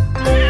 Yeah.